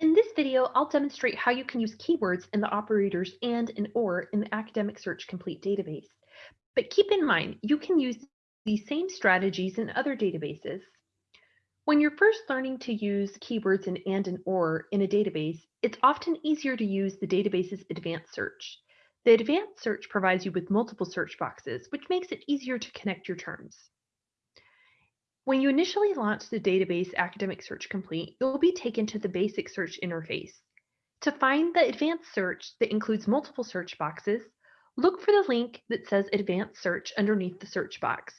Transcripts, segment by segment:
In this video, I'll demonstrate how you can use keywords in the operators AND and OR in the Academic Search Complete database. But keep in mind, you can use these same strategies in other databases. When you're first learning to use keywords in AND and OR in a database, it's often easier to use the database's advanced search. The advanced search provides you with multiple search boxes, which makes it easier to connect your terms. When you initially launch the database Academic Search Complete, you'll be taken to the basic search interface. To find the advanced search that includes multiple search boxes, look for the link that says Advanced Search underneath the search box.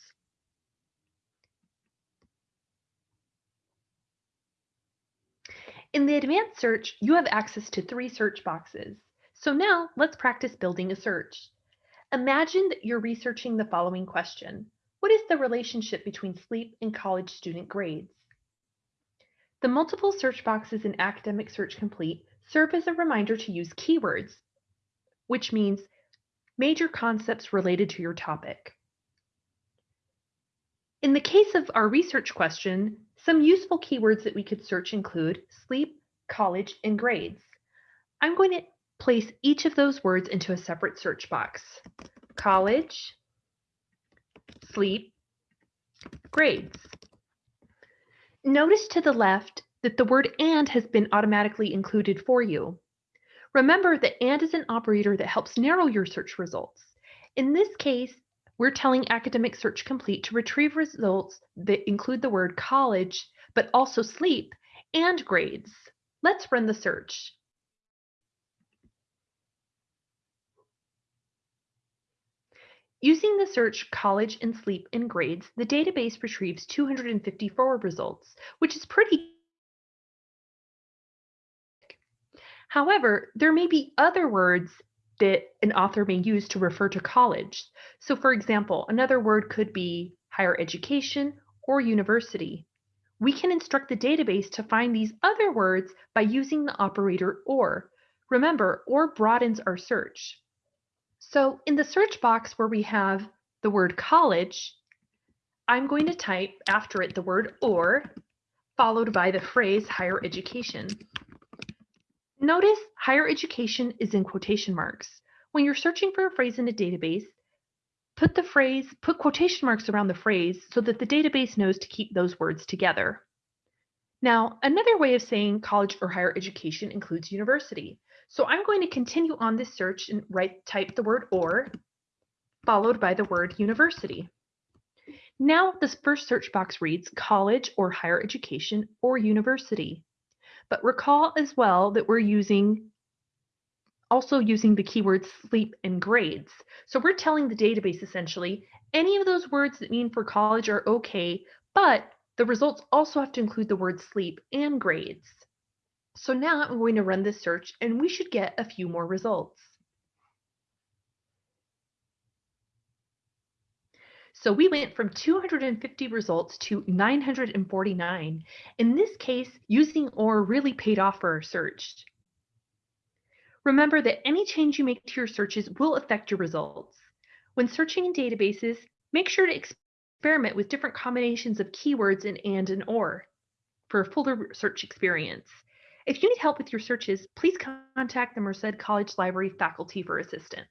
In the advanced search, you have access to three search boxes. So now let's practice building a search. Imagine that you're researching the following question. What is the relationship between sleep and college student grades? The multiple search boxes in Academic Search Complete serve as a reminder to use keywords, which means major concepts related to your topic. In the case of our research question, some useful keywords that we could search include sleep, college, and grades. I'm going to place each of those words into a separate search box. College, sleep, grades. Notice to the left that the word AND has been automatically included for you. Remember that AND is an operator that helps narrow your search results. In this case, we're telling Academic Search Complete to retrieve results that include the word college, but also sleep and grades. Let's run the search. Using the search college and sleep and grades, the database retrieves 254 results, which is pretty However, there may be other words that an author may use to refer to college. So for example, another word could be higher education or university. We can instruct the database to find these other words by using the operator OR. Remember, OR broadens our search. So in the search box where we have the word college, I'm going to type after it the word or, followed by the phrase higher education. Notice higher education is in quotation marks. When you're searching for a phrase in a database, put the phrase, put quotation marks around the phrase so that the database knows to keep those words together. Now, another way of saying college or higher education includes university. So I'm going to continue on this search and write type the word or, followed by the word university. Now this first search box reads college or higher education or university. But recall as well that we're using also using the keywords sleep and grades. So we're telling the database essentially any of those words that mean for college are okay, but the results also have to include the word sleep and grades. So now I'm going to run this search and we should get a few more results. So we went from 250 results to 949. In this case, using OR really paid off for our search. Remember that any change you make to your searches will affect your results. When searching in databases, make sure to experiment with different combinations of keywords in AND and OR for a fuller search experience. If you need help with your searches, please contact the Merced College Library faculty for assistance.